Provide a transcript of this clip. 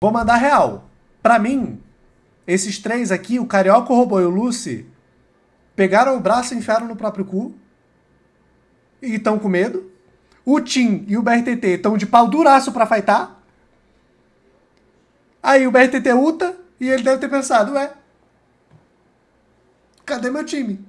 Vou mandar real. Pra mim, esses três aqui, o Carioca, o Robô e o Lucy, pegaram o braço e enfiaram no próprio cu. E estão com medo. O Tim e o BRTT estão de pau duraço pra fightar. Aí o BRTT uta e ele deve ter pensado, ué, cadê meu time?